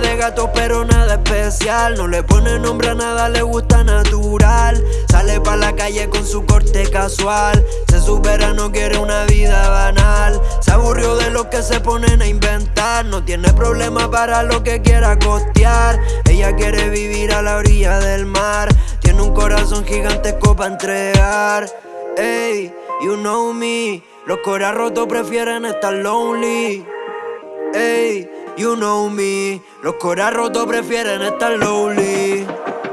de gatos pero nada especial. No le pone nombre a nada, le gusta natural. Sale pa' la calle con su corte casual. Se supera, no quiere una vida banal. Se aburrió de lo que se ponen a inventar. No tiene problema para lo que quiera costear. Ella quiere vivir a la orilla del mar. Tiene un corazón gigantesco para entregar. Ey, you know me. Los coras rotos prefieren estar lonely. Ey, you know me. Los coras rotos prefieren estar lonely.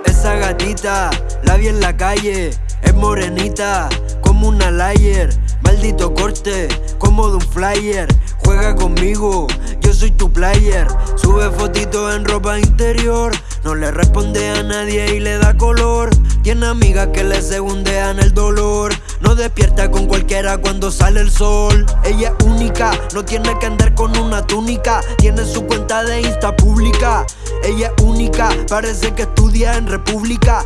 Esa gatita, la vi en la calle Es morenita, como una liar. Maldito corte, como de un flyer. Juega conmigo, yo soy tu player. Sube fotitos en ropa interior No le responde a nadie y le da color Tiene amigas que le segundean el dolor. No despierta con cualquiera cuando sale el sol. Ella es única, no tiene que andar con una túnica. Tiene su cuenta de Insta pública. Ella es única, parece que estudia en República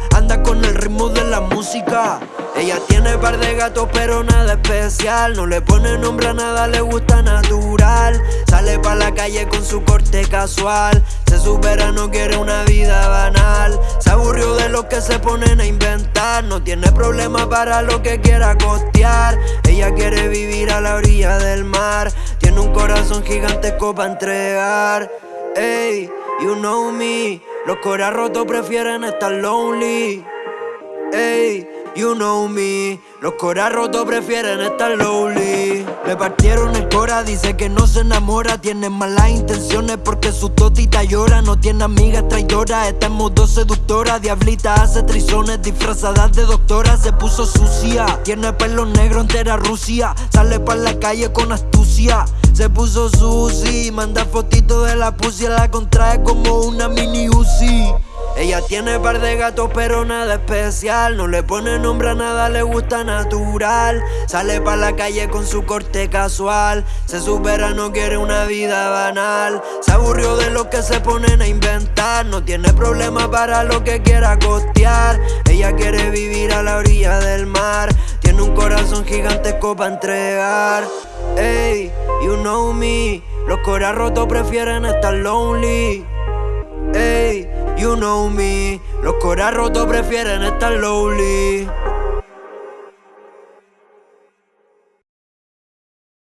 ella tiene par de gatos pero nada especial. No le pone nombre a nada, le gusta natural. Sale pa' la calle con su corte casual. Se supera, no quiere una vida banal. Se aburrió de lo que se ponen a inventar. No tiene problema para lo que quiera costear. Ella quiere vivir a la orilla del mar. Tiene un corazón gigantesco para entregar. Ey, you know me. Los coras rotos prefieren estar lonely Ey You know me, los coras rotos prefieren estar lonely. Le partieron el cora, dice que no se enamora. Tiene malas intenciones porque su totita llora No tiene amigas traidoras, está en modo seductora Diablita hace trizones disfrazadas de doctora. Se puso sucia, tiene pelo negro entera Rusia. Sale pa' la calle con astucia. Se puso sushi, manda fotitos de la pussy. La contrae como una mini Uzi ella tiene par de gatos pero nada especial. No le pone nombre a nada, le gusta natural. Sale pa' la calle con su corte casual. Se supera, no quiere una vida banal. Se aburrió de lo que se ponen a inventar. No tiene problema para lo que quiera costear. Ella quiere vivir a la orilla del mar. Tiene un corazón gigantesco para entregar. Ey, you know me. Los coras rotos prefieren estar lonely know me, los coras rotos prefieren estar lonely